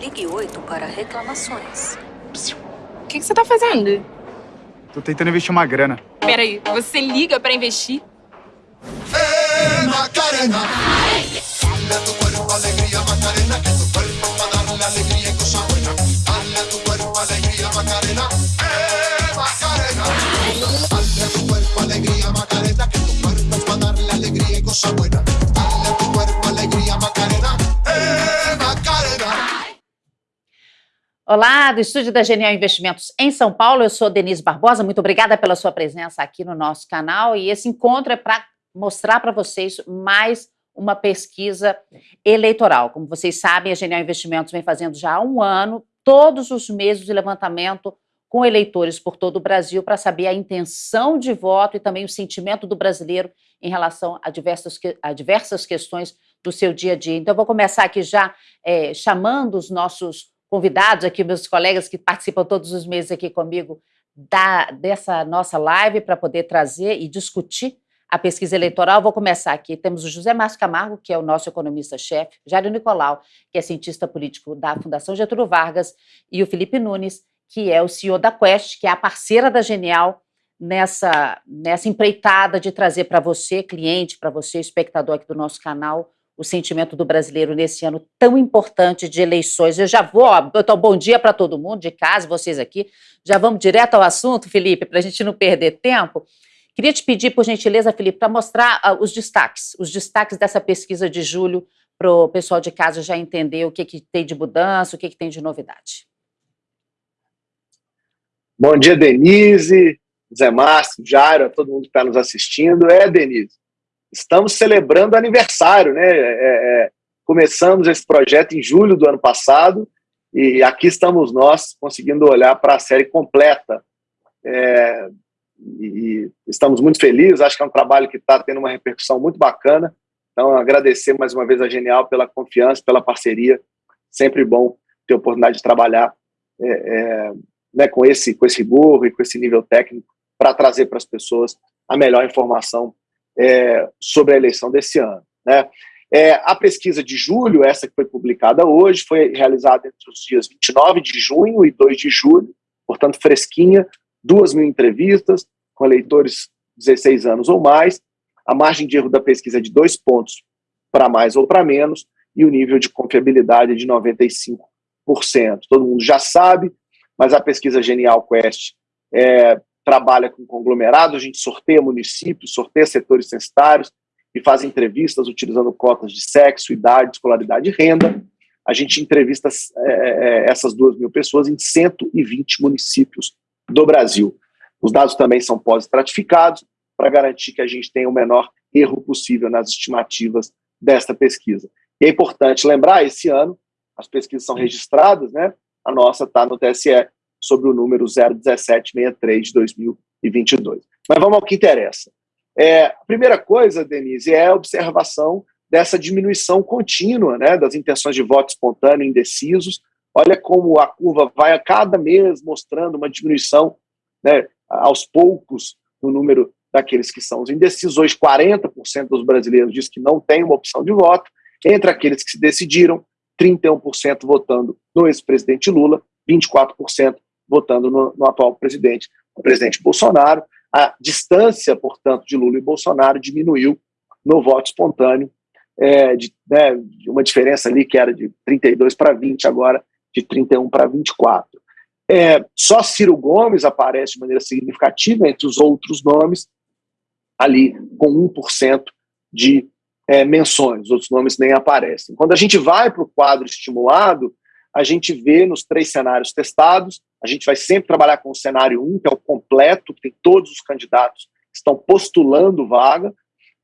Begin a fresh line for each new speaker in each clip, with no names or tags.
Ligue 8 para reclamações.
O que, que você tá fazendo?
Tô tentando investir uma grana.
Peraí, você liga pra investir?
Eh, Macarena. Dale a tu cuerpo alegría, Macarena, que tu cuerpo es para darle alegría y cosa buena. Dale a tu cuerpo alegría, Macarena. Eh, Macarena. Dale a tu cuerpo alegría, Macarena, que tu cuerpo es para darle alegría y cosa buena.
Olá, do estúdio da Genial Investimentos em São Paulo, eu sou Denise Barbosa, muito obrigada pela sua presença aqui no nosso canal e esse encontro é para mostrar para vocês mais uma pesquisa eleitoral. Como vocês sabem, a Genial Investimentos vem fazendo já há um ano, todos os meses de levantamento com eleitores por todo o Brasil para saber a intenção de voto e também o sentimento do brasileiro em relação a diversas, a diversas questões do seu dia a dia. Então, eu vou começar aqui já é, chamando os nossos convidados aqui, meus colegas que participam todos os meses aqui comigo da, dessa nossa live para poder trazer e discutir a pesquisa eleitoral. Vou começar aqui. Temos o José Márcio Camargo, que é o nosso economista-chefe, Jário Nicolau, que é cientista político da Fundação Getúlio Vargas, e o Felipe Nunes, que é o CEO da Quest, que é a parceira da Genial nessa, nessa empreitada de trazer para você, cliente, para você, espectador aqui do nosso canal, o sentimento do brasileiro nesse ano tão importante de eleições. Eu já vou, então, bom dia para todo mundo de casa, vocês aqui. Já vamos direto ao assunto, Felipe, para a gente não perder tempo. Queria te pedir, por gentileza, Felipe, para mostrar uh, os destaques, os destaques dessa pesquisa de julho, para o pessoal de casa já entender o que, que tem de mudança, o que, que tem de novidade.
Bom dia, Denise, Zé Márcio, Jairo, a todo mundo que está nos assistindo. É, Denise, estamos celebrando aniversário, né? É, é, começamos esse projeto em julho do ano passado e aqui estamos nós conseguindo olhar para a série completa. É, e estamos muito felizes, acho que é um trabalho que está tendo uma repercussão muito bacana. Então, agradecer mais uma vez a Genial pela confiança, pela parceria. Sempre bom ter a oportunidade de trabalhar é, é, né, com, esse, com esse rigor e com esse nível técnico para trazer para as pessoas a melhor informação é, sobre a eleição desse ano. Né? É, a pesquisa de julho, essa que foi publicada hoje, foi realizada entre os dias 29 de junho e 2 de julho, portanto fresquinha, duas mil entrevistas com eleitores 16 anos ou mais, a margem de erro da pesquisa é de dois pontos para mais ou para menos, e o nível de confiabilidade é de 95%. Todo mundo já sabe, mas a pesquisa Genial Quest é, trabalha com conglomerado, a gente sorteia municípios, sorteia setores censitários e faz entrevistas utilizando cotas de sexo, idade, escolaridade e renda. A gente entrevista é, é essas duas mil pessoas em 120 municípios do Brasil. Os dados também são pós-estratificados para garantir que a gente tenha o menor erro possível nas estimativas desta pesquisa. E é importante lembrar, esse ano, as pesquisas são registradas, né? a nossa está no TSE, sobre o número 01763 de 2022. Mas vamos ao que interessa. É, a primeira coisa, Denise, é a observação dessa diminuição contínua né, das intenções de voto espontâneo indecisos. Olha como a curva vai a cada mês mostrando uma diminuição né, aos poucos no número daqueles que são os indecisos. Hoje, 40% dos brasileiros diz que não tem uma opção de voto. Entre aqueles que se decidiram, 31% votando no ex-presidente Lula, 24% votando no, no atual presidente, o presidente Bolsonaro. A distância, portanto, de Lula e Bolsonaro diminuiu no voto espontâneo, é, de, né, uma diferença ali que era de 32 para 20, agora de 31 para 24. É, só Ciro Gomes aparece de maneira significativa entre os outros nomes, ali com 1% de é, menções, os outros nomes nem aparecem. Quando a gente vai para o quadro estimulado, a gente vê nos três cenários testados, a gente vai sempre trabalhar com o cenário 1, que é o completo, que tem todos os candidatos que estão postulando vaga.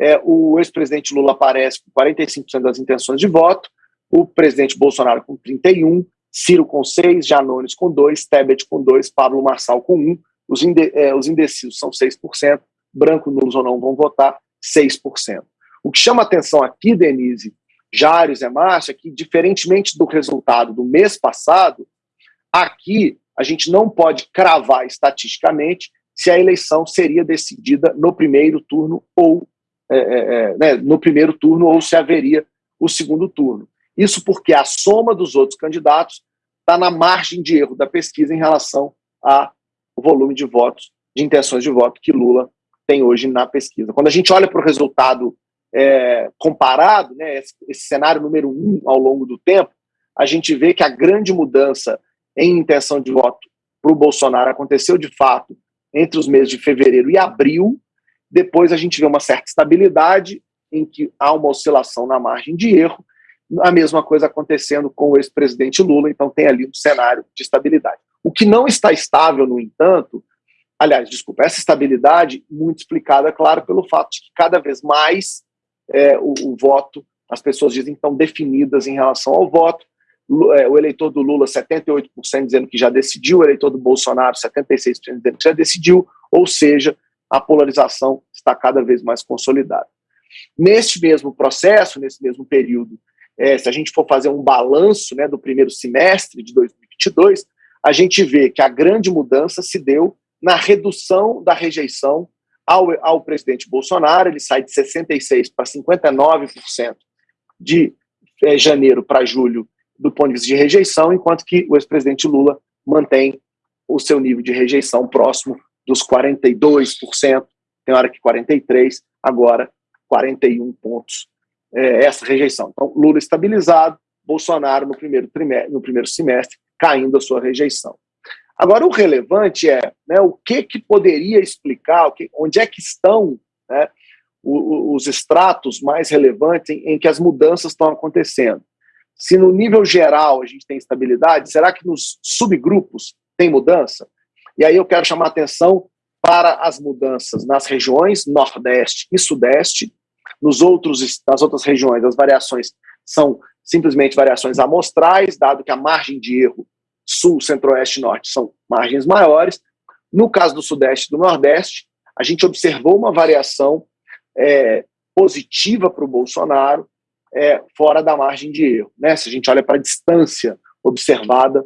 É, o ex-presidente Lula aparece com 45% das intenções de voto, o presidente Bolsonaro com 31%, Ciro com 6%, Janones com 2%, Tebet com 2%, Pablo Marçal com 1%, os, inde é, os indecisos são 6%, branco, nulos ou não vão votar, 6%. O que chama atenção aqui, Denise, Jário, Zé Márcio, que, diferentemente do resultado do mês passado, aqui a gente não pode cravar estatisticamente se a eleição seria decidida no primeiro turno ou é, é, é, né, no primeiro turno ou se haveria o segundo turno. Isso porque a soma dos outros candidatos está na margem de erro da pesquisa em relação ao volume de votos, de intenções de voto que Lula tem hoje na pesquisa. Quando a gente olha para o resultado é, comparado, né, esse, esse cenário número um ao longo do tempo, a gente vê que a grande mudança em intenção de voto para o Bolsonaro aconteceu de fato entre os meses de fevereiro e abril. Depois a gente vê uma certa estabilidade, em que há uma oscilação na margem de erro, a mesma coisa acontecendo com o ex-presidente Lula, então tem ali um cenário de estabilidade. O que não está estável, no entanto, aliás, desculpa, essa estabilidade muito explicada, claro, pelo fato de que cada vez mais é, o, o, voto, as pessoas dizem que estão definidas em relação ao voto, é, o eleitor do Lula, 78% dizendo que já decidiu, o eleitor do Bolsonaro, 76% dizendo que já decidiu, ou seja, a polarização está cada vez mais consolidada. Neste mesmo processo, nesse mesmo período, é, se a gente for fazer um balanço né, do primeiro semestre de 2022, a gente vê que a grande mudança se deu na redução da rejeição ao, ao presidente Bolsonaro, ele sai de 66% para 59% de é, janeiro para julho do ponto de vista de rejeição, enquanto que o ex-presidente Lula mantém o seu nível de rejeição próximo dos 42%, tem hora que 43%, agora 41 pontos é, essa rejeição. Então, Lula estabilizado, Bolsonaro no primeiro, trimestre, no primeiro semestre caindo a sua rejeição. Agora, o relevante é né, o que, que poderia explicar, onde é que estão né, os, os estratos mais relevantes em, em que as mudanças estão acontecendo. Se no nível geral a gente tem estabilidade, será que nos subgrupos tem mudança? E aí eu quero chamar atenção para as mudanças nas regiões Nordeste e Sudeste. Nos outros, nas outras regiões, as variações são simplesmente variações amostrais, dado que a margem de erro Sul, Centro-Oeste e Norte são margens maiores. No caso do Sudeste e do Nordeste, a gente observou uma variação é, positiva para o Bolsonaro, é, fora da margem de erro. Né? Se a gente olha para a distância observada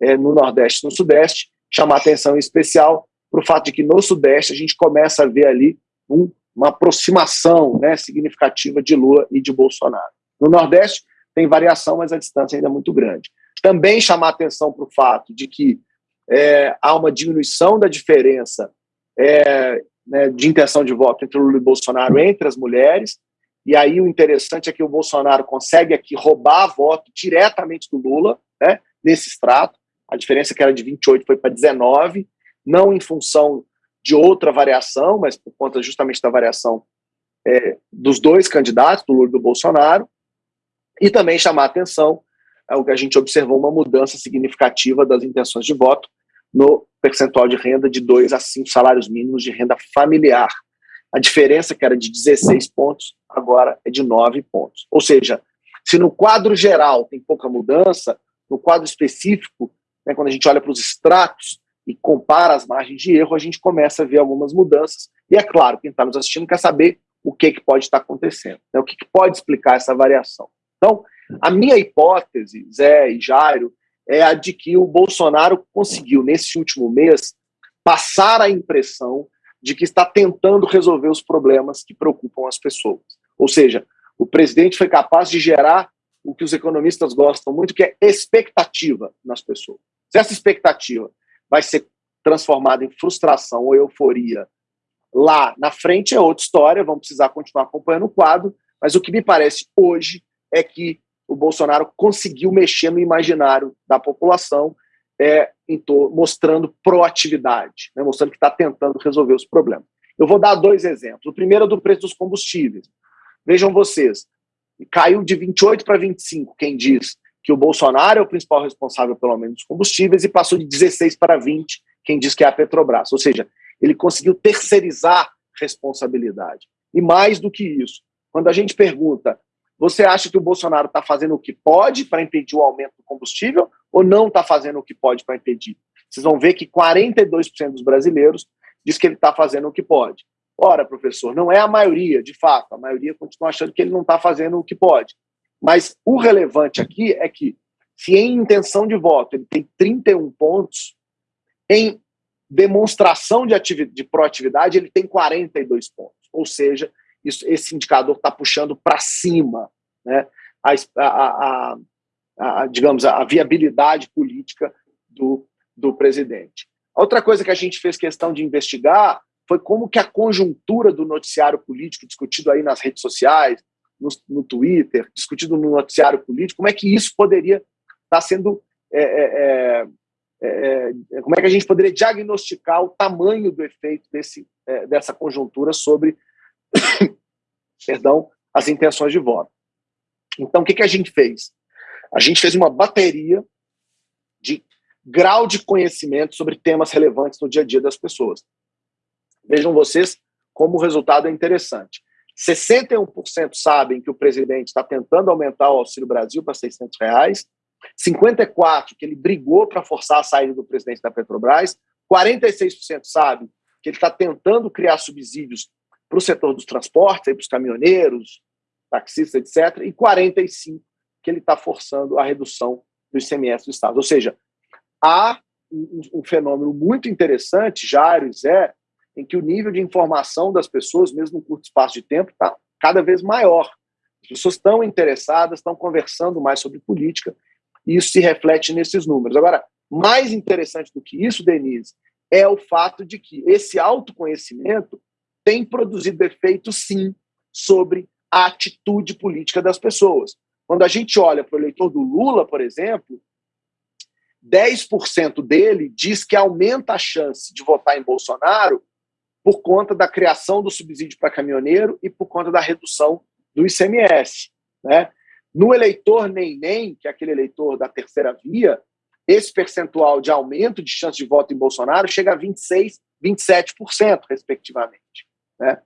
é, no Nordeste e no Sudeste, chamar atenção em especial para o fato de que no Sudeste a gente começa a ver ali um, uma aproximação né, significativa de Lula e de Bolsonaro. No Nordeste tem variação, mas a distância ainda é muito grande. Também chamar atenção para o fato de que é, há uma diminuição da diferença é, né, de intenção de voto entre Lula e Bolsonaro entre as mulheres, e aí o interessante é que o Bolsonaro consegue aqui roubar voto diretamente do Lula, né, nesse extrato. A diferença que era de 28 foi para 19, não em função de outra variação, mas por conta justamente da variação é, dos dois candidatos, do Lula e do Bolsonaro. E também chamar atenção é a gente observou uma mudança significativa das intenções de voto no percentual de renda de 2 a 5 salários mínimos de renda familiar. A diferença, que era de 16 pontos, agora é de 9 pontos. Ou seja, se no quadro geral tem pouca mudança, no quadro específico, né, quando a gente olha para os extratos e compara as margens de erro, a gente começa a ver algumas mudanças. E é claro, quem está nos assistindo quer saber o que, que pode estar acontecendo, né, o que, que pode explicar essa variação. Então, a minha hipótese, Zé e Jairo, é a de que o Bolsonaro conseguiu, nesse último mês, passar a impressão de que está tentando resolver os problemas que preocupam as pessoas. Ou seja, o presidente foi capaz de gerar o que os economistas gostam muito, que é expectativa nas pessoas. Se essa expectativa vai ser transformada em frustração ou euforia lá na frente é outra história, vamos precisar continuar acompanhando o quadro, mas o que me parece hoje é que o Bolsonaro conseguiu mexer no imaginário da população é, mostrando proatividade, né, mostrando que está tentando resolver os problemas. Eu vou dar dois exemplos. O primeiro é do preço dos combustíveis. Vejam vocês, caiu de 28 para 25, quem diz que o Bolsonaro é o principal responsável pelo aumento dos combustíveis, e passou de 16 para 20, quem diz que é a Petrobras. Ou seja, ele conseguiu terceirizar responsabilidade. E mais do que isso, quando a gente pergunta você acha que o Bolsonaro está fazendo o que pode para impedir o aumento do combustível ou não está fazendo o que pode para impedir? Vocês vão ver que 42% dos brasileiros diz que ele está fazendo o que pode. Ora, professor, não é a maioria, de fato, a maioria continua achando que ele não está fazendo o que pode. Mas o relevante aqui é que, se em intenção de voto ele tem 31 pontos, em demonstração de, de proatividade ele tem 42 pontos. Ou seja, isso, esse indicador está puxando para cima. Né? a, a, a, a digamos, a viabilidade política do, do presidente. Outra coisa que a gente fez questão de investigar foi como que a conjuntura do noticiário político discutido aí nas redes sociais, no, no Twitter, discutido no noticiário político, como é que isso poderia estar sendo é, é, é, é, como é que a gente poderia diagnosticar o tamanho do efeito desse, é, dessa conjuntura sobre perdão, as intenções de voto. Então, o que, que a gente fez? A gente fez uma bateria de grau de conhecimento sobre temas relevantes no dia a dia das pessoas. Vejam vocês como o resultado é interessante. 61% sabem que o presidente está tentando aumentar o Auxílio Brasil para 600 reais, 54% que ele brigou para forçar a saída do presidente da Petrobras, 46% sabem que ele está tentando criar subsídios para o setor dos transportes, para os caminhoneiros, taxistas, etc., e 45% que ele está forçando a redução do ICMS do Estado. Ou seja, há um, um fenômeno muito interessante, Jairo e Zé, em que o nível de informação das pessoas, mesmo em curto espaço de tempo, está cada vez maior. As pessoas estão interessadas, estão conversando mais sobre política, e isso se reflete nesses números. Agora, mais interessante do que isso, Denise, é o fato de que esse autoconhecimento tem produzido efeito, sim, sobre a atitude política das pessoas. Quando a gente olha para o eleitor do Lula, por exemplo, 10% dele diz que aumenta a chance de votar em Bolsonaro por conta da criação do subsídio para caminhoneiro e por conta da redução do ICMS. Né? No eleitor nem-nem, que é aquele eleitor da terceira via, esse percentual de aumento de chance de voto em Bolsonaro chega a 26%, 27%, respectivamente. Né?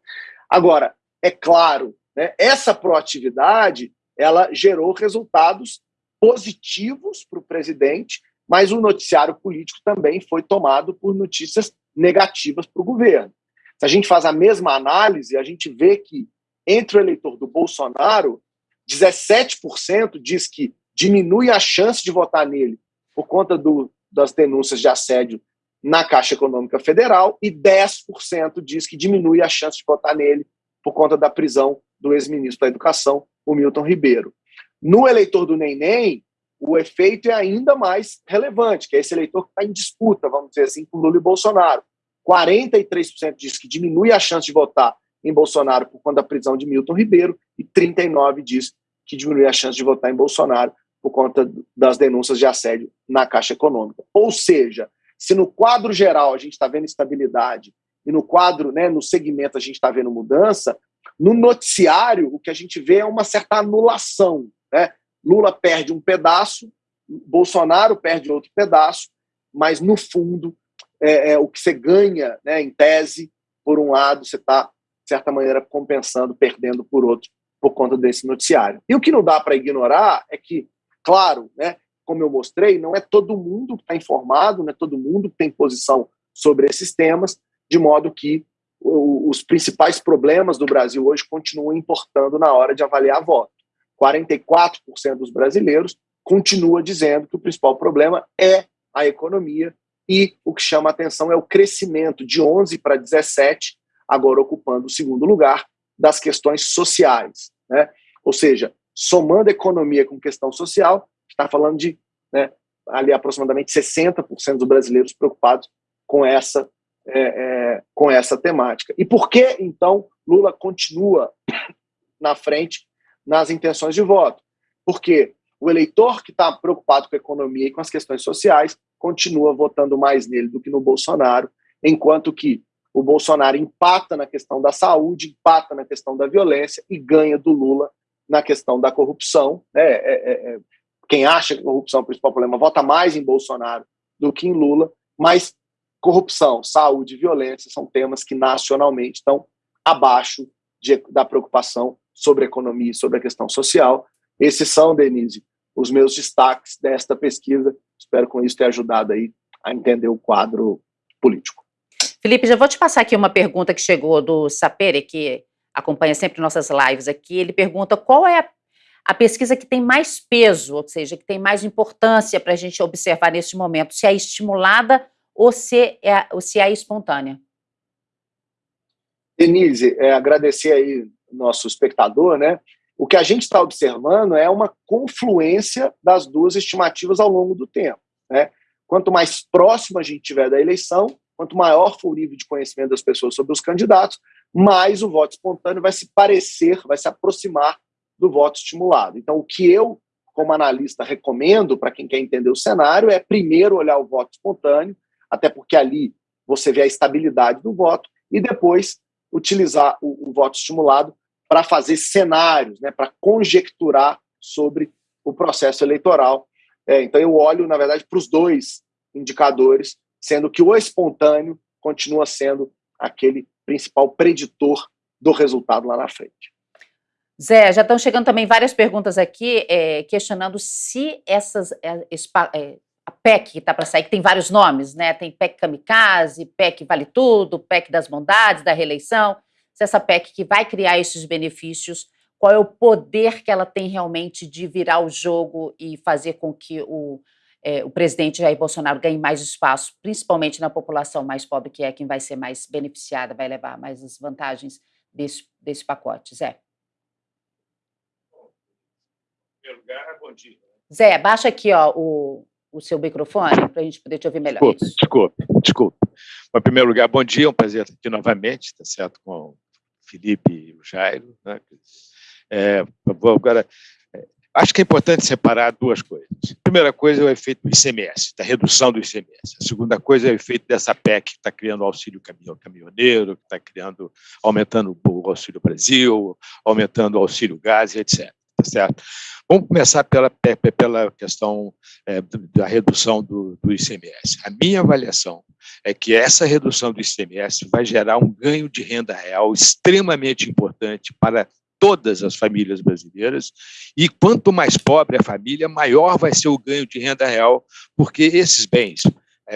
Agora, é claro, né, essa proatividade ela gerou resultados positivos para o presidente, mas o noticiário político também foi tomado por notícias negativas para o governo. Se a gente faz a mesma análise, a gente vê que entre o eleitor do Bolsonaro, 17% diz que diminui a chance de votar nele por conta do, das denúncias de assédio na Caixa Econômica Federal e 10% diz que diminui a chance de votar nele por conta da prisão do ex-ministro da Educação, o Milton Ribeiro. No eleitor do Neném, o efeito é ainda mais relevante, que é esse eleitor que está em disputa, vamos dizer assim, com Lula e Bolsonaro. 43% diz que diminui a chance de votar em Bolsonaro por conta da prisão de Milton Ribeiro e 39% diz que diminui a chance de votar em Bolsonaro por conta das denúncias de assédio na Caixa Econômica. Ou seja, se no quadro geral a gente está vendo estabilidade e no quadro, né, no segmento a gente está vendo mudança, no noticiário o que a gente vê é uma certa anulação. Né? Lula perde um pedaço, Bolsonaro perde outro pedaço, mas no fundo é, é, o que você ganha, né, em tese, por um lado, você está, de certa maneira, compensando, perdendo por outro, por conta desse noticiário. E o que não dá para ignorar é que, claro, né, como eu mostrei, não é todo mundo que está informado, não é todo mundo que tem posição sobre esses temas, de modo que os principais problemas do Brasil hoje continuam importando na hora de avaliar voto. 44% dos brasileiros continua dizendo que o principal problema é a economia e o que chama atenção é o crescimento de 11 para 17, agora ocupando o segundo lugar, das questões sociais. Né? Ou seja, somando economia com questão social, está falando de né, ali aproximadamente 60% dos brasileiros preocupados com essa, é, é, com essa temática. E por que, então, Lula continua na frente nas intenções de voto? Porque o eleitor que está preocupado com a economia e com as questões sociais continua votando mais nele do que no Bolsonaro, enquanto que o Bolsonaro empata na questão da saúde, empata na questão da violência e ganha do Lula na questão da corrupção. Né? É, é, é, quem acha que corrupção é o principal problema vota mais em Bolsonaro do que em Lula, mas corrupção, saúde violência são temas que nacionalmente estão abaixo de, da preocupação sobre a economia e sobre a questão social. Esses são, Denise, os meus destaques desta pesquisa. Espero com isso ter ajudado aí a entender o quadro político.
Felipe, já vou te passar aqui uma pergunta que chegou do Sapere, que acompanha sempre nossas lives aqui. Ele pergunta qual é a, a pesquisa que tem mais peso, ou seja, que tem mais importância para a gente observar neste momento, se é estimulada ou se é, ou se é espontânea.
Denise, é, agradecer aí nosso espectador, né? o que a gente está observando é uma confluência das duas estimativas ao longo do tempo. Né? Quanto mais próximo a gente tiver da eleição, quanto maior for o nível de conhecimento das pessoas sobre os candidatos, mais o voto espontâneo vai se parecer, vai se aproximar do voto estimulado. Então, o que eu, como analista, recomendo para quem quer entender o cenário é primeiro olhar o voto espontâneo, até porque ali você vê a estabilidade do voto, e depois utilizar o, o voto estimulado para fazer cenários, né, para conjecturar sobre o processo eleitoral. É, então, eu olho, na verdade, para os dois indicadores, sendo que o espontâneo continua sendo aquele principal preditor do resultado lá na frente.
Zé, já estão chegando também várias perguntas aqui é, questionando se essas é, é, a PEC que está para sair, que tem vários nomes, né? Tem PEC Kamikaze, PEC Vale Tudo, PEC das Bondades, da reeleição se essa PEC que vai criar esses benefícios, qual é o poder que ela tem realmente de virar o jogo e fazer com que o, é, o presidente Jair Bolsonaro ganhe mais espaço, principalmente na população mais pobre, que é quem vai ser mais beneficiada, vai levar mais as vantagens desse, desse pacote. Zé.
Primeiro lugar, bom dia.
Zé, baixa aqui ó, o, o seu microfone para a gente poder te ouvir melhor.
Desculpe, desculpe, desculpe. Em primeiro lugar, bom dia, é um prazer estar aqui novamente, tá certo, com o Felipe e o Jairo. Né? É, vou agora, é, acho que é importante separar duas coisas. A primeira coisa é o efeito do ICMS, da redução do ICMS. A segunda coisa é o efeito dessa PEC que está criando o auxílio caminhoneiro, que está criando, aumentando o Auxílio Brasil, aumentando o auxílio gás, etc tá certo? Vamos começar pela, pela questão é, da redução do, do ICMS. A minha avaliação é que essa redução do ICMS vai gerar um ganho de renda real extremamente importante para todas as famílias brasileiras, e quanto mais pobre a família, maior vai ser o ganho de renda real, porque esses bens,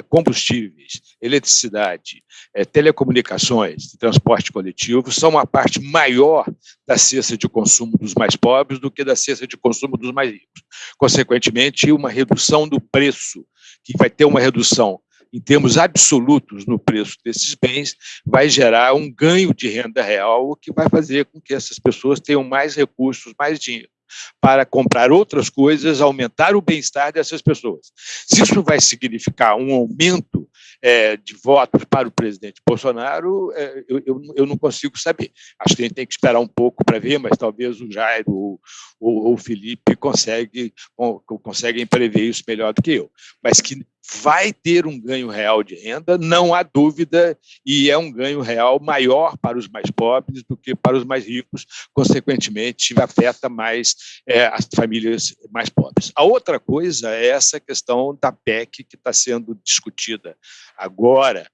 combustíveis, eletricidade, é, telecomunicações, transporte coletivo, são uma parte maior da cesta de consumo dos mais pobres do que da cesta de consumo dos mais ricos. Consequentemente, uma redução do preço, que vai ter uma redução em termos absolutos no preço desses bens, vai gerar um ganho de renda real, o que vai fazer com que essas pessoas tenham mais recursos, mais dinheiro para comprar outras coisas, aumentar o bem-estar dessas pessoas. Se isso vai significar um aumento é, de votos para o presidente Bolsonaro, é, eu, eu, eu, não consigo saber. Acho que a gente tem que esperar um pouco para ver, mas talvez o Jairo ou, o Felipe consegue, conseguem prever isso melhor do que eu. Mas que vai ter um ganho real de renda, não há dúvida, e é um ganho real maior para os mais pobres do que para os mais ricos, consequentemente, afeta mais é, as famílias mais pobres. A outra coisa é essa questão da PEC que está sendo discutida agora,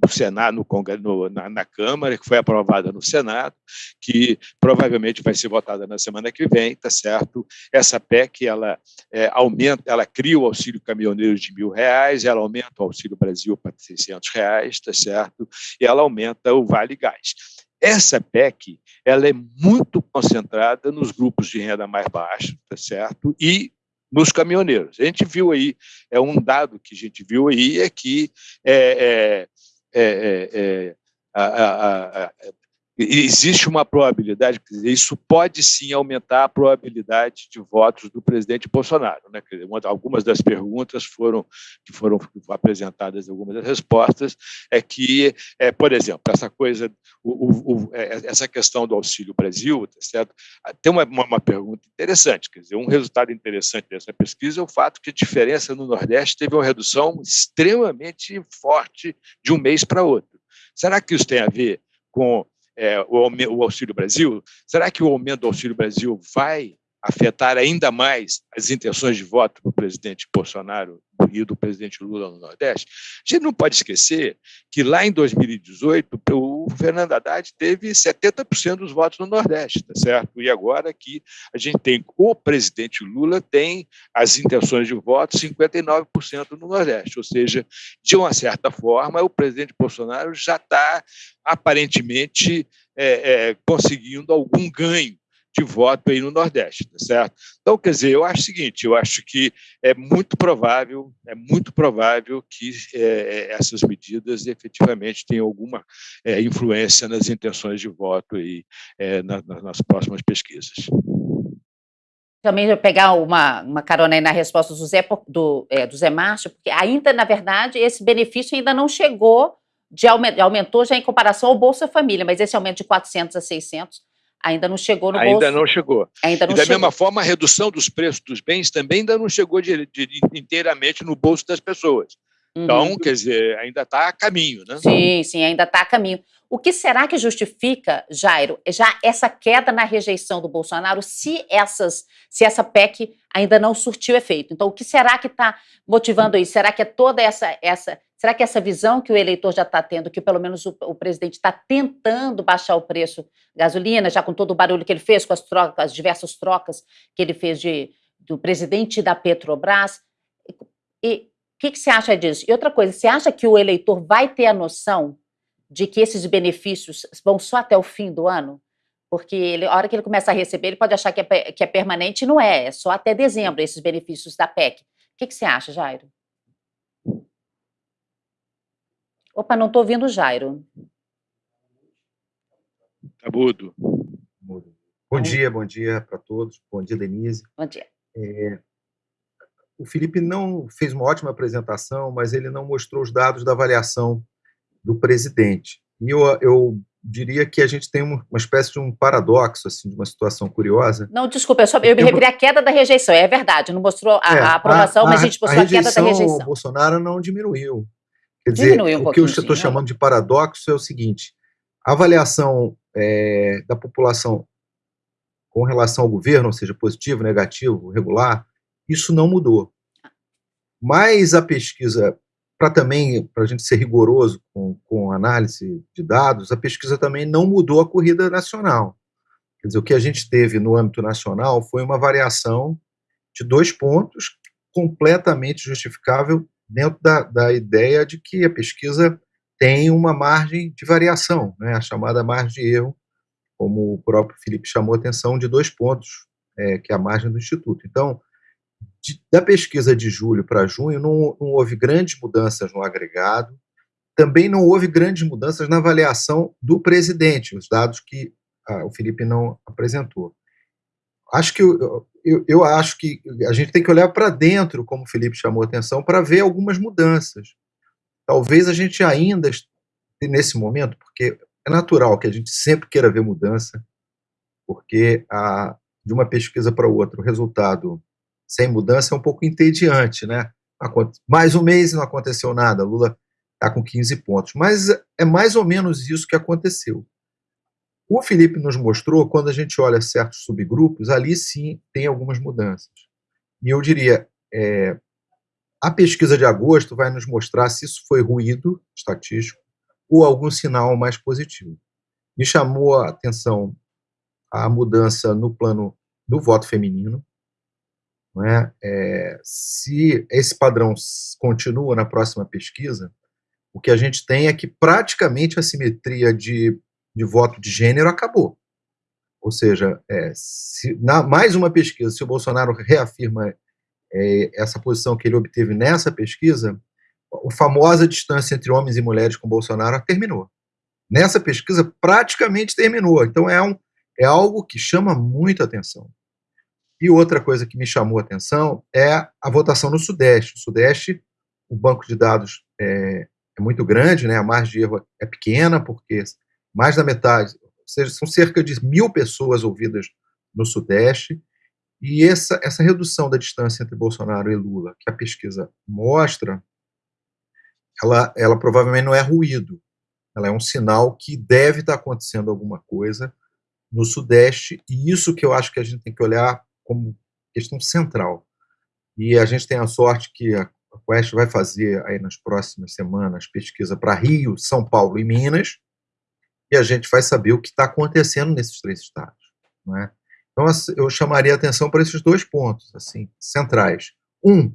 no Senado, no Congresso, no, na, na, Câmara, que foi aprovada no Senado, que provavelmente vai ser votada na semana que vem, tá certo? Essa PEC, ela é, aumenta, ela cria o auxílio caminhoneiro de mil reais, ela aumenta o auxílio Brasil para 600 reais, tá certo? E ela aumenta o Vale Gás. Essa PEC, ela é muito concentrada nos grupos de renda mais baixa, tá certo? E nos caminhoneiros. A gente viu aí, é um dado que a gente viu aí, é que é, é, é, é, é, a, a, a, existe uma probabilidade, isso pode sim aumentar a probabilidade de votos do presidente Bolsonaro. Né? Algumas das perguntas foram que foram apresentadas, algumas das respostas, é que, é, por exemplo, essa coisa, o, o, é, essa questão do Auxílio Brasil, tá certo? tem uma, uma, uma, pergunta interessante, quer dizer, um resultado interessante dessa pesquisa é o fato que a diferença no Nordeste teve uma redução extremamente forte de um mês para outro. Será que isso tem a ver com é, o, o Auxílio Brasil, será que o aumento do Auxílio Brasil vai afetar ainda mais as intenções de voto do presidente Bolsonaro e do presidente Lula no Nordeste, a gente não pode esquecer que lá em 2018 o Fernando Haddad teve 70% dos votos no Nordeste, tá certo? E agora que a gente tem o presidente Lula tem as intenções de voto 59% no Nordeste, ou seja, de uma certa forma o presidente Bolsonaro já está aparentemente é, é, conseguindo algum ganho de voto aí no Nordeste, tá certo? Então, quer dizer, eu acho o seguinte, eu acho que é muito provável, é muito provável que é, é essas medidas efetivamente tenham alguma é, influência nas intenções de voto aí, é, na, nas próximas pesquisas.
Também vou pegar uma, uma carona aí na resposta do Zé, do, é, do Zé Márcio, porque ainda, na verdade, esse benefício ainda não chegou, de aumen- aumentou já em comparação ao Bolsa Família, mas esse aumento de 400 a 600 ainda não chegou no
Ainda
bolso.
não chegou.
Ainda
E
não
da
chegou.
mesma forma, a redução dos preços dos bens também ainda não chegou de- de- inteiramente no bolso das pessoas.
Uhum.
Então, quer dizer, ainda está a caminho, né?
Sim, sim, ainda está a caminho. O que será que justifica, Jairo, já essa queda na rejeição do Bolsonaro se essas, se essa PEC ainda não surtiu efeito? Então, o que será que está motivando isso? Será que é toda essa, essa, será que essa visão que o eleitor já está tendo, que pelo menos o, o presidente está tentando baixar o preço da gasolina, já com todo o barulho que ele fez, com as trocas, as diversas trocas que ele fez de, do presidente da Petrobras? E o que, que você acha disso? E outra coisa, você acha que o eleitor vai ter a noção de que esses benefícios vão só até o fim do ano? Porque ele, a hora que ele começa a receber, ele pode achar que é, que é permanente, e não é, é só até dezembro esses benefícios da PEC. O que, que você acha, Jairo? Opa, não estou ouvindo o Jairo.
Tá mudo.
Bom dia, bom dia para todos. Bom dia, Denise.
Bom dia.
É, o Felipe não fez uma ótima apresentação, mas ele não mostrou os dados da avaliação do presidente. E eu, eu diria que a gente tem uma, espécie de um paradoxo, assim, de uma situação curiosa.
Não, desculpa, eu, só, eu me referi à queda da rejeição, é verdade, não mostrou a,
É,
a aprovação, mas a gente mostrou a, queda da rejeição.
Bolsonaro não diminuiu. Quer dizer,
Diminuiu um
o que eu estou
sim,
chamando de paradoxo é o seguinte: a avaliação é, da população com relação ao governo, ou seja, positivo, negativo, regular, isso não mudou. Mas a pesquisa, para também, para a gente ser rigoroso com, com análise de dados, a pesquisa também não mudou a corrida nacional. Quer dizer, o que a gente teve no âmbito nacional foi uma variação de dois pontos completamente justificável dentro da, da ideia de que a pesquisa tem uma margem de variação, né, a chamada margem de erro, como o próprio Felipe chamou a atenção, de dois pontos, é, que é a margem do Instituto. Então, de- da pesquisa de julho para junho, não, não houve grandes mudanças no agregado, também não houve grandes mudanças na avaliação do presidente, os dados que ah, o Felipe não apresentou. Acho que eu, eu, eu acho que a gente tem que olhar para dentro, como o Felipe chamou a atenção, para ver algumas mudanças. Talvez a gente ainda nesse momento, porque é natural que a gente sempre queira ver mudança, porque a, de uma pesquisa para outra o resultado sem mudança é um pouco entediante, né? Mais um mês e não aconteceu nada, Lula está com 15 pontos. Mas é mais ou menos isso que aconteceu. O Felipe nos mostrou, quando a gente olha certos subgrupos, ali sim tem algumas mudanças. E eu diria, é, a pesquisa de agosto vai nos mostrar se isso foi ruído estatístico ou algum sinal mais positivo. Me chamou a atenção a mudança no plano do voto feminino. É? É, se esse padrão continua na próxima pesquisa, o que a gente tem é que praticamente a simetria de, de voto de gênero acabou. Ou seja, é, se, na mais uma pesquisa, se o Bolsonaro reafirma é, essa posição que ele obteve nessa pesquisa, a famosa distância entre homens e mulheres com Bolsonaro terminou. Nessa pesquisa, praticamente terminou. Então, é, um, é algo que chama muita atenção. E outra coisa que me chamou a atenção é a votação no Sudeste. O Sudeste, o banco de dados é, é muito grande, né? a margem de erro é pequena, porque mais da metade, ou seja, são cerca de mil pessoas ouvidas no Sudeste, e essa, essa redução da distância entre Bolsonaro e Lula, que a pesquisa mostra, ela, ela provavelmente não é ruído, ela é um sinal que deve estar acontecendo alguma coisa no Sudeste, e isso que eu acho que a gente tem que olhar como questão central. E a gente tem a sorte que a Quest vai fazer aí nas próximas semanas pesquisa para Rio, São Paulo e Minas, e a gente vai saber o que está acontecendo nesses três estados. Não é? Então, eu chamaria atenção para esses dois pontos assim centrais. Um,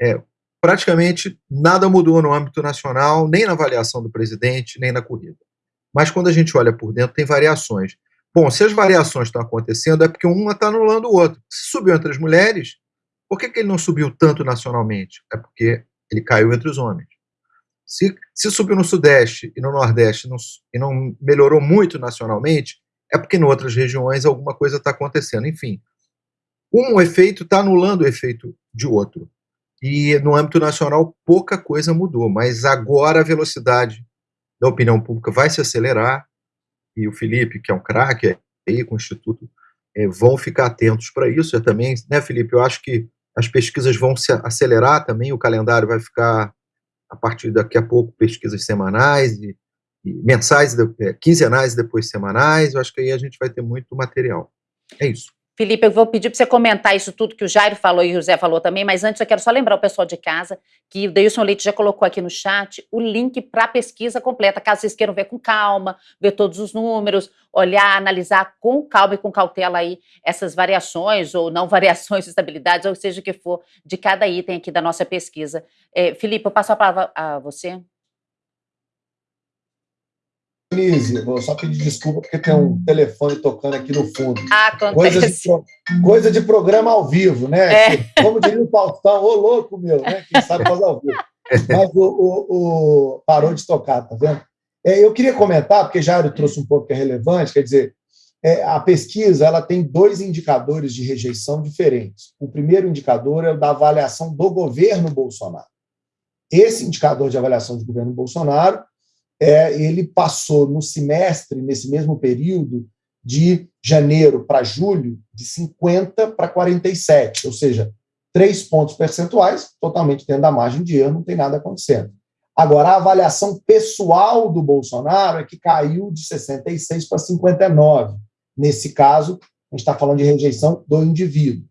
é, praticamente nada mudou no âmbito nacional, nem na avaliação do presidente, nem na corrida. Mas quando a gente olha por dentro, tem variações. Bom, se as variações estão acontecendo, é porque uma está anulando o outro. Se subiu entre as mulheres, por que, que ele não subiu tanto nacionalmente? É porque ele caiu entre os homens. Se, se subiu no Sudeste e no Nordeste não, e não melhorou muito nacionalmente, é porque em outras regiões alguma coisa está acontecendo. Enfim, um efeito está anulando o efeito de outro. E no âmbito nacional pouca coisa mudou, mas agora a velocidade da opinião pública vai se acelerar e o Felipe, que é um craque aí com o Instituto, é, vão ficar atentos para isso. Eu também, né, Felipe? Eu acho que as pesquisas vão se acelerar também, o calendário vai ficar a partir daqui a pouco pesquisas semanais e, e mensais, é, quinzenais e depois semanais. Eu acho que aí a gente vai ter muito material. É isso.
Felipe, eu vou pedir para você comentar isso tudo que o Jairo falou e o José falou também, mas antes eu quero só lembrar o pessoal de casa que o Deilson Leite já colocou aqui no chat o link para a pesquisa completa, caso vocês queiram ver com calma, ver todos os números, olhar, analisar com calma e com cautela aí essas variações ou não variações, estabilidades, ou seja o que for, de cada item aqui da nossa pesquisa. É, Felipe, eu passo a palavra a você.
Denise, vou só pedir desculpa porque tem um telefone tocando aqui no fundo.
Ah, acontece.
Coisa de, coisa de programa ao vivo, né? É. Como diria o Faustão, ô louco meu, né? Quem sabe faz ao vivo. Mas o, o, o, parou de tocar, tá vendo? É, eu queria comentar, porque Jairo trouxe um ponto que é relevante, quer dizer, é, a pesquisa ela tem dois indicadores de rejeição diferentes. O primeiro indicador é o da avaliação do governo Bolsonaro. Esse indicador de avaliação do governo Bolsonaro é, ele passou no semestre, nesse mesmo período, de janeiro para julho, de 50 para 47, ou seja, três pontos percentuais, totalmente dentro da margem de erro, não tem nada acontecendo. Agora, a avaliação pessoal do Bolsonaro é que caiu de 66 para 59. Nesse caso, a gente está falando de rejeição do indivíduo.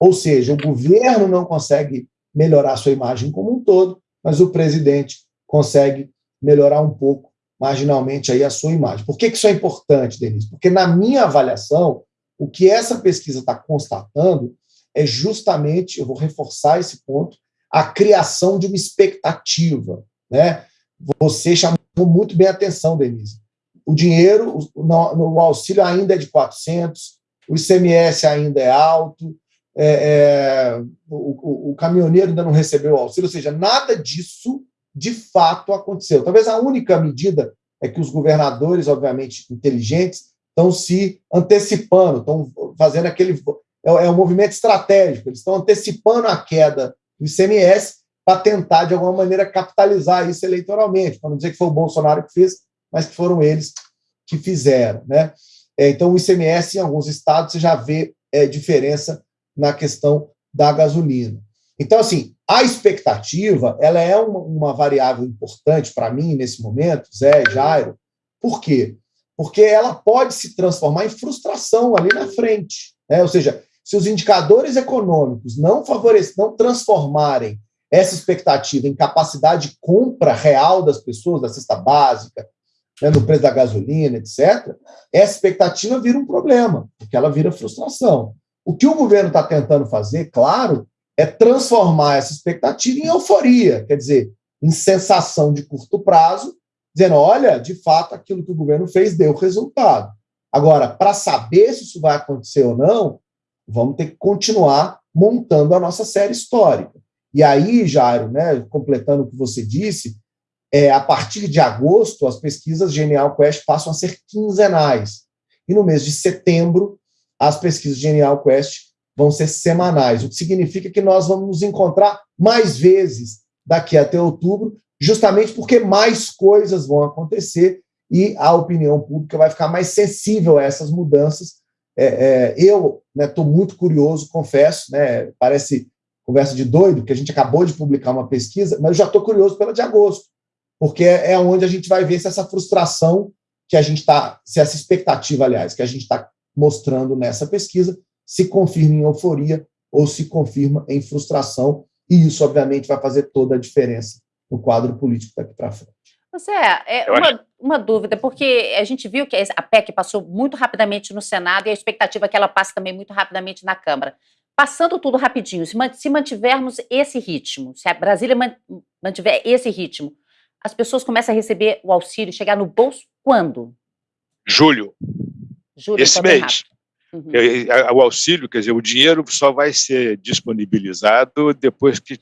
Ou seja, o governo não consegue melhorar sua imagem como um todo, mas o presidente consegue melhorar um pouco, marginalmente, aí a sua imagem. Por que, que isso é importante, Denise? Porque, na minha avaliação, o que essa pesquisa está constatando é justamente, eu vou reforçar esse ponto, a criação de uma expectativa. Né? Você chamou muito bem a atenção, Denise. O dinheiro, o, o auxílio ainda é de 400, o ICMS ainda é alto, é, é, o, o, o, caminhoneiro ainda não recebeu o auxílio, ou seja, nada disso de fato aconteceu. Talvez a única medida é que os governadores, obviamente inteligentes, estão se antecipando, estão fazendo aquele. É, é um movimento estratégico, eles estão antecipando a queda do ICMS para tentar, de alguma maneira, capitalizar isso eleitoralmente, para não dizer que foi o Bolsonaro que fez, mas que foram eles que fizeram. Né? É, então, o ICMS, em alguns estados, você já vê é, diferença na questão da gasolina. Então, assim, a expectativa ela é uma, uma variável importante para mim nesse momento, Zé, Jairo. Por quê? Porque ela pode se transformar em frustração ali na frente. Né? Ou seja, se os indicadores econômicos não favorecerem, não transformarem essa expectativa em capacidade de compra real das pessoas, da cesta básica, né, no preço da gasolina, etc., essa expectativa vira um problema, porque ela vira frustração. O que o governo está tentando fazer, claro, é transformar essa expectativa em euforia, quer dizer, em sensação de curto prazo, dizendo: olha, de fato, aquilo que o governo fez deu resultado. Agora, para saber se isso vai acontecer ou não, vamos ter que continuar montando a nossa série histórica. E aí, Jairo, né, completando o que você disse, é, a partir de agosto, as pesquisas Genial Quest passam a ser quinzenais. E no mês de setembro, as pesquisas Genial Quest vão ser semanais, o que significa que nós vamos nos encontrar mais vezes daqui até outubro, justamente porque mais coisas vão acontecer e a opinião pública vai ficar mais sensível a essas mudanças. É, é, eu estou né, muito curioso, confesso, né, parece conversa de doido, que a gente acabou de publicar uma pesquisa, mas eu já estou curioso pela de agosto, porque é, é onde a gente vai ver se essa frustração que a gente está, se essa expectativa, aliás, que a gente está mostrando nessa pesquisa, se confirma em euforia ou se confirma em frustração, e isso, obviamente, vai fazer toda a diferença no quadro político daqui para frente.
Você é, é uma, uma, dúvida, porque a gente viu que a PEC passou muito rapidamente no Senado e a expectativa é que ela passe também muito rapidamente na Câmara. Passando tudo rapidinho, se mantivermos esse ritmo, se a Brasília mantiver esse ritmo, as pessoas começam a receber o auxílio, chegar no bolso quando?
Julho.
Julho,
esse mês. Uhum. O auxílio, quer dizer, o dinheiro só vai ser disponibilizado depois que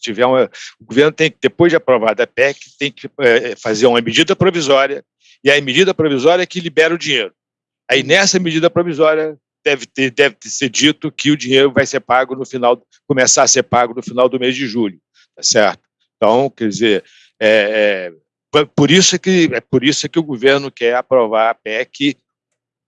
tiver uma. O governo tem que, depois de aprovada a PEC, tem que é, fazer uma medida provisória, e a medida provisória é que libera o dinheiro. Aí, nessa medida provisória, deve ter, deve ser dito que o dinheiro vai ser pago no final, começar a ser pago no final do mês de julho, tá certo? Então, quer dizer, é, é, por isso que é por isso que o governo quer aprovar a PEC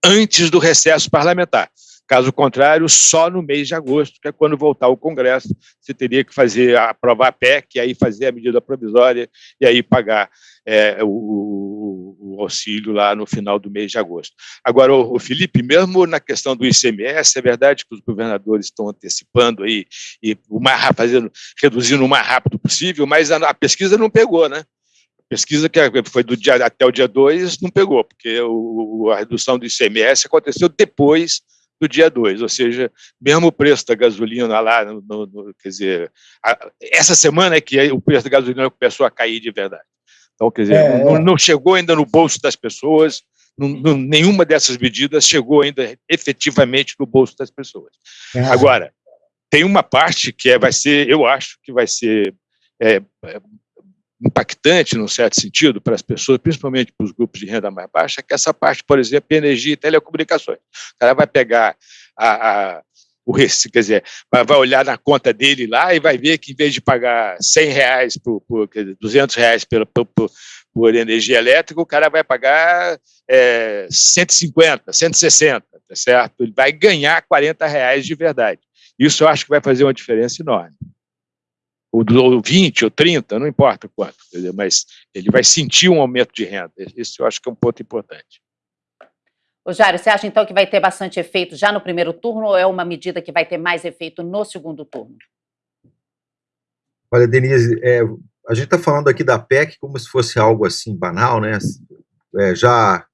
antes do recesso parlamentar. Caso contrário, só no mês de agosto, que é quando voltar o Congresso, você teria que fazer aprovar a PEC, e aí fazer a medida provisória e aí pagar é, o, o, auxílio lá no final do mês de agosto. Agora, o, o, Felipe, mesmo na questão do ICMS, é verdade que os governadores estão antecipando aí e o mais fazendo, reduzindo o mais rápido possível, mas a, a pesquisa não pegou, né? Pesquisa que foi do dia até o dia 2 não pegou, porque o, a redução do ICMS aconteceu depois do dia 2, ou seja, mesmo o preço da gasolina lá, no, no, quer dizer, a, essa semana é que o preço da gasolina começou a cair de verdade. Então, quer dizer, é, não, é. não, chegou ainda no bolso das pessoas, não, não, nenhuma dessas medidas chegou ainda efetivamente no bolso das pessoas. É. Agora, tem uma parte que é, vai ser, eu acho que vai ser é, impactante, num certo sentido, para as pessoas, principalmente para os grupos de renda mais baixa, que essa parte, por exemplo, energia e telecomunicações. O cara vai pegar a, a o quer dizer, vai, vai, olhar na conta dele lá e vai ver que em vez de pagar 100 reais, por, por dizer, 200 reais por, por, por, energia elétrica, o cara vai pagar é, 150, 160, tá certo? Ele vai ganhar 40 reais de verdade. Isso eu acho que vai fazer uma diferença enorme ou 20 ou 30, não importa quanto, mas ele vai sentir um aumento de renda. Isso eu acho que é um ponto importante.
Ô, Jário, você acha então que vai ter bastante efeito já no primeiro turno ou é uma medida que vai ter mais efeito no segundo turno?
Olha, Denise, é, a gente está falando aqui da PEC como se fosse algo assim banal, né? É, já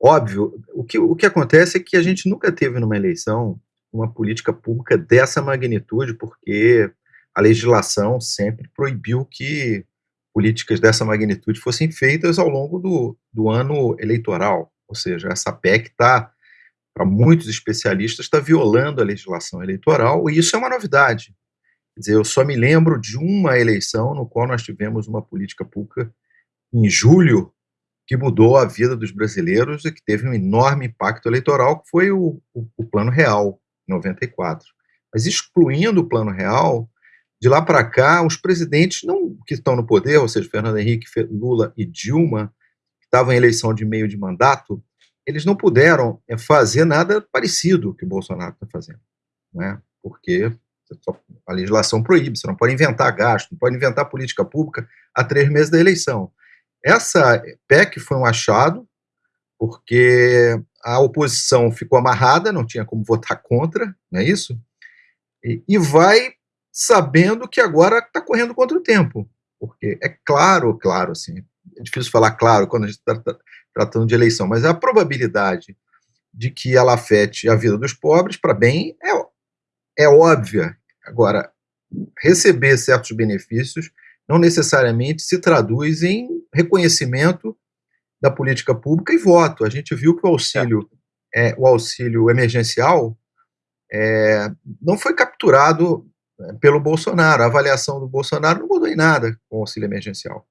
óbvio. O que, o que acontece é que a gente nunca teve numa eleição uma política pública dessa magnitude, porque a legislação sempre proibiu que políticas dessa magnitude fossem feitas ao longo do, do ano eleitoral. Ou seja, essa PEC está, para muitos especialistas, está violando a legislação eleitoral, e isso é uma novidade. Quer dizer, eu só me lembro de uma eleição no qual nós tivemos uma política pública em julho que mudou a vida dos brasileiros e que teve um enorme impacto eleitoral, que foi o, o, o Plano Real, 94. Mas excluindo o Plano Real, de lá para cá, os presidentes não que estão no poder, ou seja, Fernando Henrique, Lula e Dilma, que estavam em eleição de meio de mandato, eles não puderam é, fazer nada parecido que o Bolsonaro está fazendo, né? porque a legislação proíbe, você não pode inventar gasto, não pode inventar política pública há três meses da eleição. Essa PEC foi um achado, porque a oposição ficou amarrada, não tinha como votar contra, não é isso? E, e vai sabendo que agora está correndo contra o tempo. Porque é claro, claro, assim, é difícil falar claro quando a gente está tratando de eleição, mas a probabilidade de que ela afete a vida dos pobres para bem é, é óbvia. Agora, receber certos benefícios não necessariamente se traduz em reconhecimento da política pública e voto. A gente viu que o auxílio, é, o auxílio emergencial é, não foi capturado pelo Bolsonaro. A avaliação do Bolsonaro não mudou em nada com o auxílio emergencial,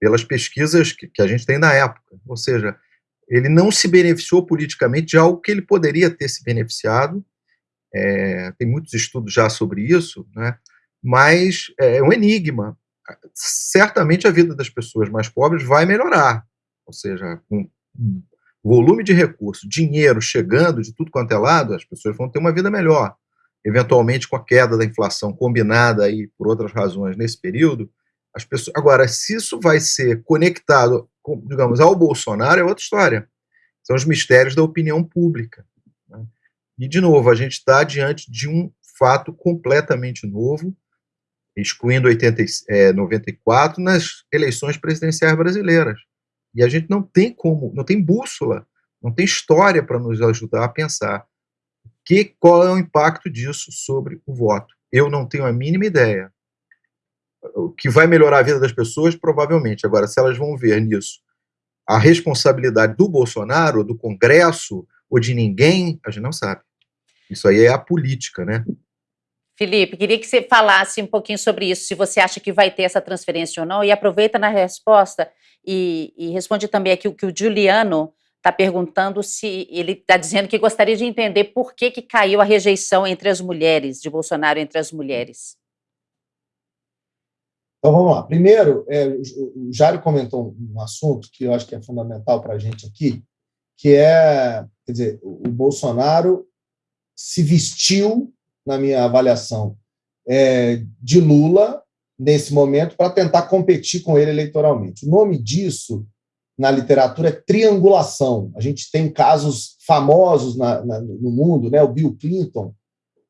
pelas pesquisas que, que a gente tem na época. Ou seja, ele não se beneficiou politicamente de algo que ele poderia ter se beneficiado. É, tem muitos estudos já sobre isso, né? mas é um enigma. Certamente a vida das pessoas mais pobres vai melhorar, ou seja, com volume de recursos, dinheiro chegando de tudo quanto é lado, as pessoas vão ter uma vida melhor eventualmente com a queda da inflação combinada aí por outras razões nesse período, as pessoas agora se isso vai ser conectado, com, digamos, ao Bolsonaro é outra história. São os mistérios da opinião pública. Né? E de novo a gente está diante de um fato completamente novo, excluindo 80, é, 94 nas eleições presidenciais brasileiras. E a gente não tem como, não tem bússola, não tem história para nos ajudar a pensar que, qual é o impacto disso sobre o voto? Eu não tenho a mínima ideia. O que vai melhorar a vida das pessoas, provavelmente. Agora, se elas vão ver nisso a responsabilidade do Bolsonaro, do Congresso ou de ninguém, a gente não sabe. Isso aí é a política, né?
Felipe, queria que você falasse um pouquinho sobre isso, se você acha que vai ter essa transferência ou não, e aproveita na resposta e, e responde também aqui o que o Juliano está perguntando se ele está dizendo que gostaria de entender por que, que caiu a rejeição entre as mulheres, de Bolsonaro entre as mulheres.
Então vamos lá. Primeiro, é, o Jário comentou um assunto que eu acho que é fundamental para a gente aqui, que é, quer dizer, o Bolsonaro se vestiu, na minha avaliação, é, de Lula nesse momento para tentar competir com ele eleitoralmente. O nome disso na literatura é triangulação. A gente tem casos famosos na, na, no mundo, né? o Bill Clinton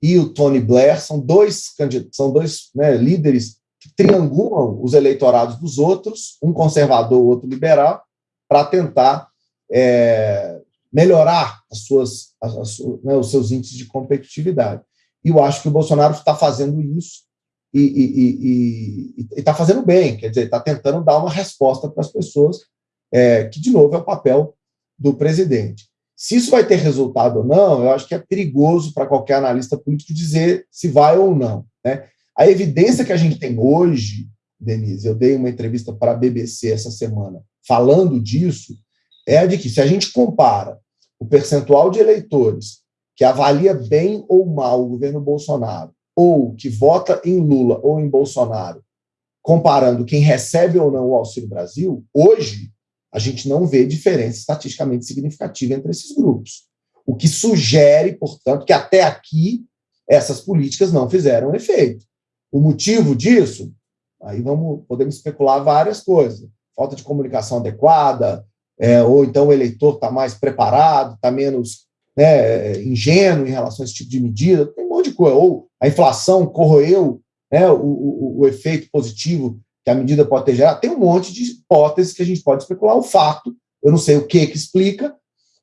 e o Tony Blair são dois, são dois né, líderes que triangulam os eleitorados dos outros, um conservador, outro liberal, para tentar é, melhorar as suas, as, as, né, os seus índices de competitividade. E eu acho que o Bolsonaro está fazendo isso e está fazendo bem, quer dizer, está tentando dar uma resposta para as pessoas é, que, de novo, é o papel do presidente. Se isso vai ter resultado ou não, eu acho que é perigoso para qualquer analista político dizer se vai ou não. Né? A evidência que a gente tem hoje, Denise, eu dei uma entrevista para a BBC essa semana falando disso, é a de que se a gente compara o percentual de eleitores que avalia bem ou mal o governo Bolsonaro, ou que vota em Lula ou em Bolsonaro, comparando quem recebe ou não o Auxílio Brasil, hoje a gente não vê diferença estatisticamente significativa entre esses grupos. O que sugere, portanto, que até aqui essas políticas não fizeram efeito. O motivo disso, aí vamos podemos especular várias coisas. Falta de comunicação adequada, é, ou então o eleitor está mais preparado, está menos né, ingênuo em relação a esse tipo de medida, tem um monte de coisa. Ou a inflação corroeu né, o, o, o efeito positivo que a medida pode ter gerado, tem um monte de hipóteses que a gente pode especular. O fato, eu não sei o que que explica,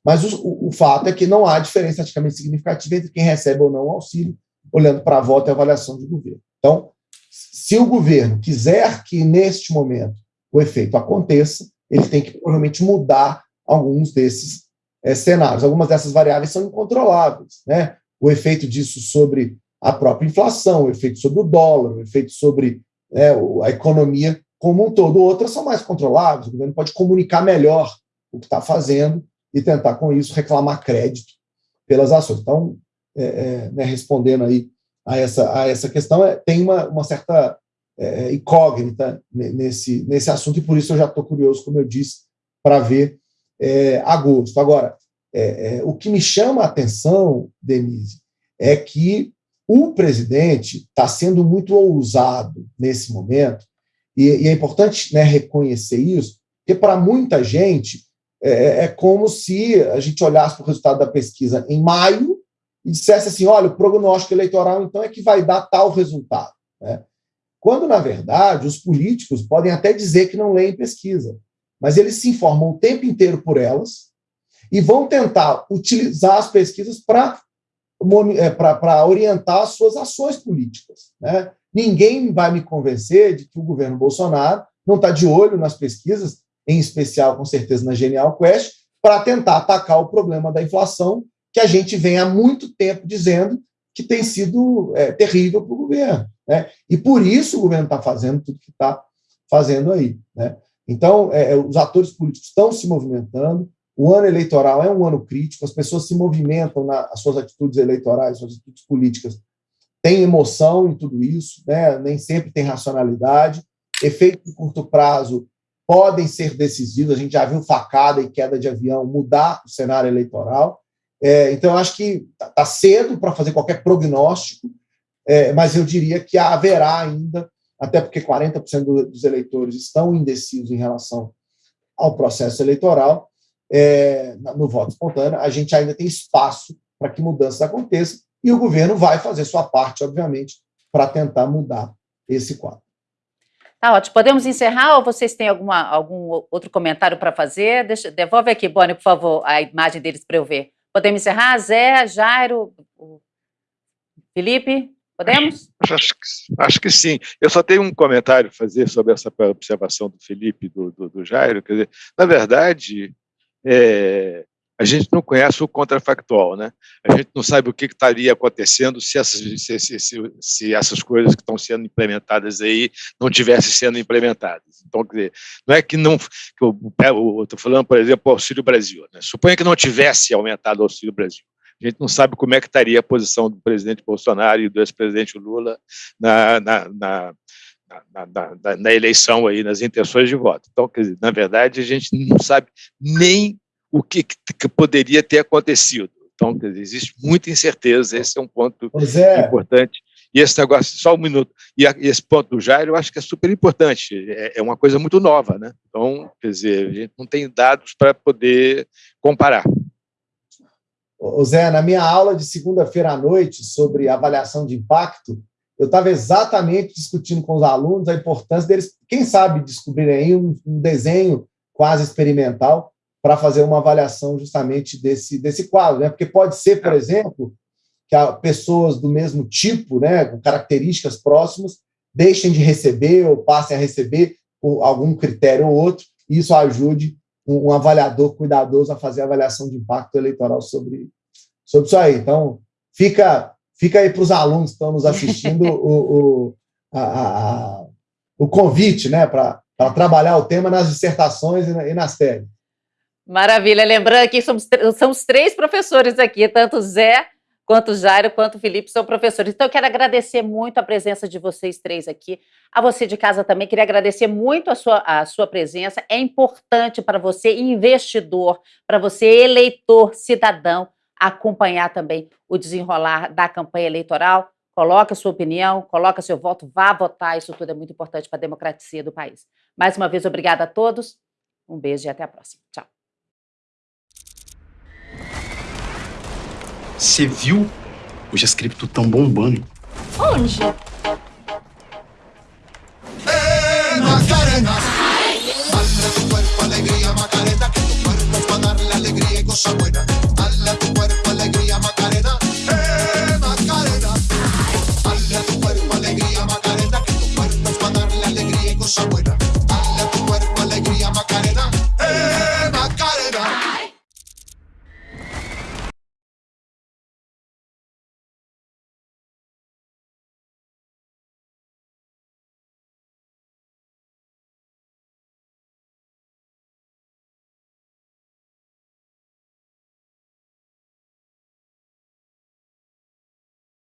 mas o, o, fato é que não há diferença praticamente significativa entre quem recebe ou não o auxílio, olhando para a volta e avaliação de governo. Então, se o governo quiser que, neste momento, o efeito aconteça, ele tem que, provavelmente, mudar alguns desses é, cenários. Algumas dessas variáveis são incontroláveis. Né? O efeito disso sobre a própria inflação, o efeito sobre o dólar, o efeito sobre né, a economia como um todo. Outras são mais controláveis, o governo pode comunicar melhor o que está fazendo e tentar, com isso, reclamar crédito pelas ações. Então, é, é, né, respondendo aí a essa, a essa questão, é, tem uma, uma certa é, é incógnita nesse, nesse assunto, e por isso eu já estou curioso, como eu disse, para ver é, agosto. Agora, o que me chama a atenção, Denise, é que o presidente está sendo muito ousado nesse momento, e, e é importante né, reconhecer isso, porque para muita gente é, é, como se a gente olhasse para o resultado da pesquisa em maio e dissesse assim: olha, o prognóstico eleitoral então é que vai dar tal resultado. Né? Quando, na verdade, os políticos podem até dizer que não leem pesquisa, mas eles se informam o tempo inteiro por elas e vão tentar utilizar as pesquisas para é, para orientar as suas ações políticas. Né? Ninguém vai me convencer de que o governo Bolsonaro não está de olho nas pesquisas, em especial, com certeza, na Genial Quest, para tentar atacar o problema da inflação, que a gente vem há muito tempo dizendo que tem sido é, terrível para o governo. Né? E por isso o governo está fazendo tudo que está fazendo aí. Né? Então, é, é, os atores políticos estão se movimentando, o ano eleitoral é um ano crítico, as pessoas se movimentam nas suas atitudes eleitorais, suas atitudes políticas. Tem emoção em tudo isso, né? nem sempre tem racionalidade. Efeitos de curto prazo podem ser decisivos. A gente já viu facada e queda de avião mudar o cenário eleitoral. É, então, acho que está tá cedo para fazer qualquer prognóstico, é, mas eu diria que haverá ainda, até porque 40% dos eleitores estão indecisos em relação ao processo eleitoral, é, no voto espontâneo, a gente ainda tem espaço para que mudanças aconteçam e o governo vai fazer sua parte, obviamente, para tentar mudar esse quadro.
Tá ótimo. Podemos encerrar ou vocês têm alguma, algum outro comentário para fazer? Deixa, devolve aqui, Boni, por favor, a imagem deles para eu ver. Podemos encerrar? Zé, Jairo, Felipe, podemos?
Acho que, acho que sim. Eu só tenho um comentário a fazer sobre essa observação do Felipe e do, do, do Jairo. Quer dizer, na verdade, é, a gente não conhece o contrafactual, né? A gente não sabe o que estaria acontecendo se essas, se, se, se, essas coisas que estão sendo implementadas aí não tivessem sendo implementadas. Então, dizer, não é que não, estou falando, por exemplo, o Auxílio Brasil. Né? Suponha que não tivesse aumentado o Auxílio Brasil. A gente não sabe como é que estaria a posição do presidente Bolsonaro e do ex-presidente Lula na, na, na na, na, na, eleição aí, nas intenções de voto. Então, dizer, na verdade, a gente não sabe nem o que, que poderia ter acontecido. Então, dizer, existe muita incerteza, esse é um ponto é. importante. E esse negócio, só um minuto, e, a, e, esse ponto do Jair, eu acho que é super importante, é, é, uma coisa muito nova, né? Então, quer dizer, a gente não tem dados para poder comparar.
Ô Zé, na minha aula de segunda-feira à noite sobre avaliação de impacto, eu estava exatamente discutindo com os alunos a importância deles, quem sabe, descobrirem aí um, um desenho quase experimental para fazer uma avaliação justamente desse, desse quadro, né? Porque pode ser, por exemplo, que pessoas do mesmo tipo, né, com características próximas, deixem de receber ou passem a receber por algum critério ou outro, e isso ajude um, um avaliador cuidadoso a fazer a avaliação de impacto eleitoral sobre, sobre isso aí. Então, fica Fica aí para os alunos que estão nos assistindo o, o, a, a, o convite né, para trabalhar o tema nas dissertações e, nas teses.
Maravilha. Lembrando que somos, somos três professores aqui, tanto Zé, quanto Jairo, quanto Felipe são professores. Então, eu quero agradecer muito a presença de vocês três aqui. A você de casa também, queria agradecer muito a sua, a sua presença. É importante para você, investidor, para você, eleitor, cidadão, acompanhar também o desenrolar da campanha eleitoral. Coloque a sua opinião, coloque seu voto, vá votar, isso tudo é muito importante para a democracia do país. Mais uma vez, obrigada a todos, um beijo e até a próxima. Tchau.
Você viu? Hoje as cripto estão bombando.
Onde?
Macarena. Dale tu cuerpo alegría, Macarena, que tu cuerpo para darle alegría y cosa buena. what